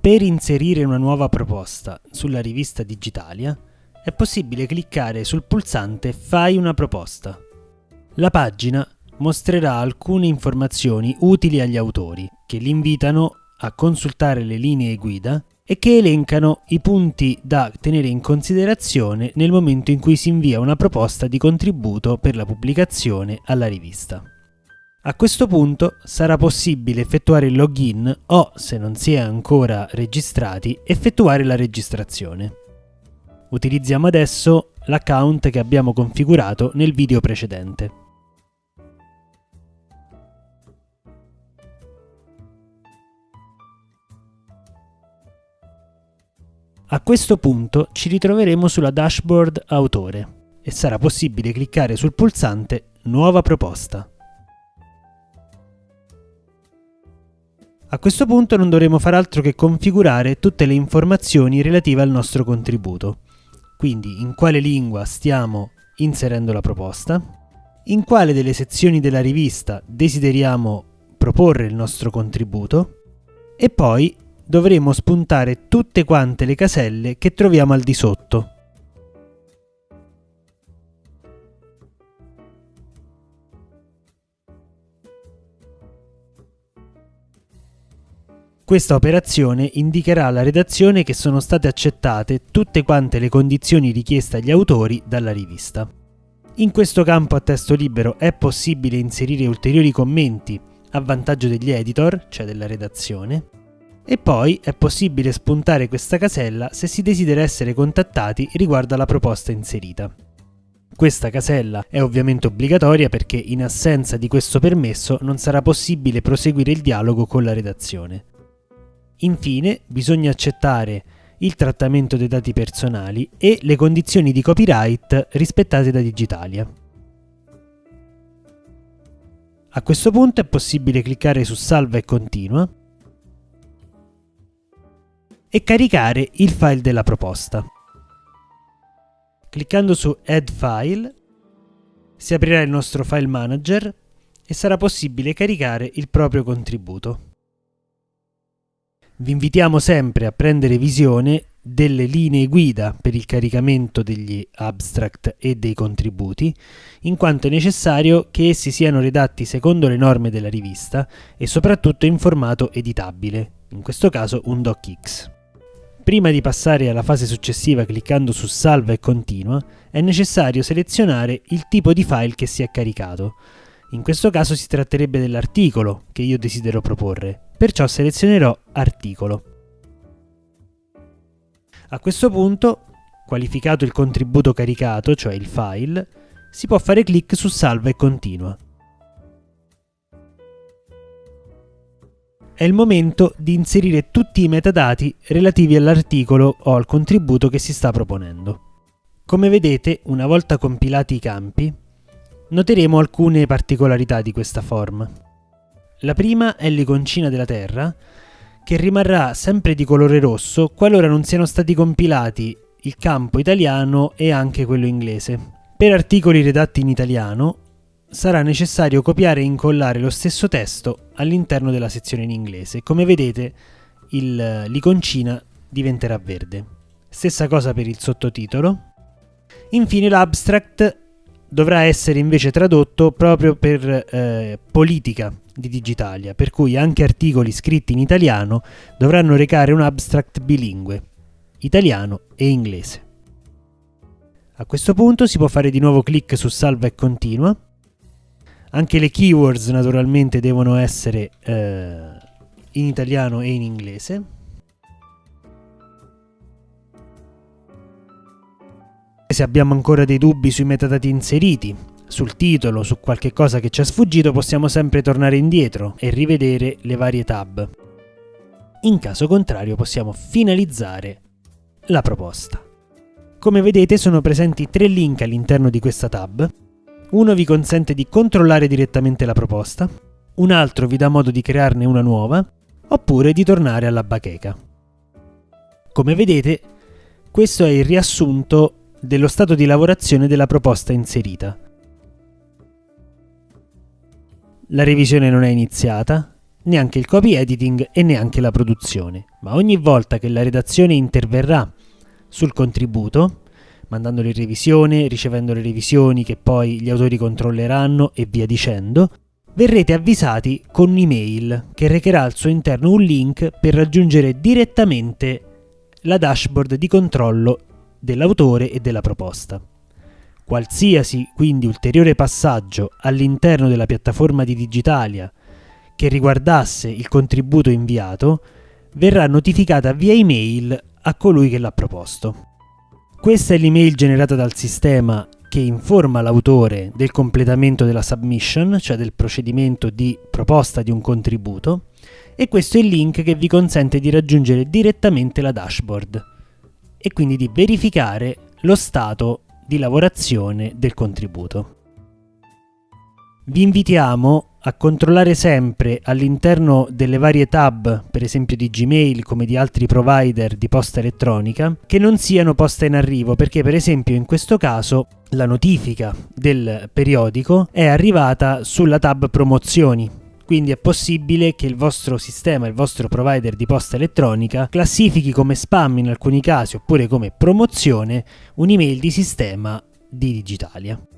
Per inserire una nuova proposta sulla rivista Digitalia è possibile cliccare sul pulsante Fai una proposta. La pagina mostrerà alcune informazioni utili agli autori che li invitano a consultare le linee guida e che elencano i punti da tenere in considerazione nel momento in cui si invia una proposta di contributo per la pubblicazione alla rivista. A questo punto sarà possibile effettuare il login o, se non si è ancora registrati, effettuare la registrazione. Utilizziamo adesso l'account che abbiamo configurato nel video precedente. A questo punto ci ritroveremo sulla dashboard Autore e sarà possibile cliccare sul pulsante Nuova proposta. A questo punto non dovremo fare altro che configurare tutte le informazioni relative al nostro contributo. Quindi in quale lingua stiamo inserendo la proposta, in quale delle sezioni della rivista desideriamo proporre il nostro contributo e poi dovremo spuntare tutte quante le caselle che troviamo al di sotto. Questa operazione indicherà alla redazione che sono state accettate tutte quante le condizioni richieste agli autori dalla rivista. In questo campo a testo libero è possibile inserire ulteriori commenti a vantaggio degli editor, cioè della redazione, e poi è possibile spuntare questa casella se si desidera essere contattati riguardo alla proposta inserita. Questa casella è ovviamente obbligatoria perché in assenza di questo permesso non sarà possibile proseguire il dialogo con la redazione. Infine, bisogna accettare il trattamento dei dati personali e le condizioni di copyright rispettate da Digitalia. A questo punto è possibile cliccare su Salva e Continua e caricare il file della proposta. Cliccando su Add File si aprirà il nostro file manager e sarà possibile caricare il proprio contributo. Vi invitiamo sempre a prendere visione delle linee guida per il caricamento degli abstract e dei contributi, in quanto è necessario che essi siano redatti secondo le norme della rivista e soprattutto in formato editabile, in questo caso un docx. Prima di passare alla fase successiva cliccando su Salva e Continua, è necessario selezionare il tipo di file che si è caricato. In questo caso si tratterebbe dell'articolo che io desidero proporre, perciò selezionerò articolo. A questo punto, qualificato il contributo caricato, cioè il file, si può fare clic su salva e continua. È il momento di inserire tutti i metadati relativi all'articolo o al contributo che si sta proponendo. Come vedete, una volta compilati i campi, noteremo alcune particolarità di questa form. La prima è l'iconcina della Terra, che rimarrà sempre di colore rosso qualora non siano stati compilati il campo italiano e anche quello inglese. Per articoli redatti in italiano sarà necessario copiare e incollare lo stesso testo all'interno della sezione in inglese. Come vedete l'iconcina diventerà verde. Stessa cosa per il sottotitolo. Infine l'abstract dovrà essere invece tradotto proprio per eh, politica di Digitalia, per cui anche articoli scritti in italiano dovranno recare un abstract bilingue, italiano e inglese. A questo punto si può fare di nuovo clic su salva e continua. Anche le keywords naturalmente devono essere eh, in italiano e in inglese. Se abbiamo ancora dei dubbi sui metadati inseriti, sul titolo, su qualche cosa che ci è sfuggito, possiamo sempre tornare indietro e rivedere le varie tab. In caso contrario possiamo finalizzare la proposta. Come vedete sono presenti tre link all'interno di questa tab. Uno vi consente di controllare direttamente la proposta, un altro vi dà modo di crearne una nuova, oppure di tornare alla bacheca. Come vedete, questo è il riassunto dello stato di lavorazione della proposta inserita. La revisione non è iniziata, neanche il copy editing e neanche la produzione, ma ogni volta che la redazione interverrà sul contributo, mandandolo in revisione, ricevendo le revisioni che poi gli autori controlleranno e via dicendo, verrete avvisati con un'email che recherà al suo interno un link per raggiungere direttamente la dashboard di controllo dell'autore e della proposta. Qualsiasi quindi ulteriore passaggio all'interno della piattaforma di Digitalia che riguardasse il contributo inviato verrà notificata via email a colui che l'ha proposto. Questa è l'email generata dal sistema che informa l'autore del completamento della submission, cioè del procedimento di proposta di un contributo, e questo è il link che vi consente di raggiungere direttamente la dashboard e quindi di verificare lo stato di lavorazione del contributo. Vi invitiamo a controllare sempre all'interno delle varie tab, per esempio di Gmail come di altri provider di posta elettronica, che non siano poste in arrivo, perché per esempio in questo caso la notifica del periodico è arrivata sulla tab promozioni. Quindi è possibile che il vostro sistema, il vostro provider di posta elettronica classifichi come spam in alcuni casi oppure come promozione un'email di sistema di Digitalia.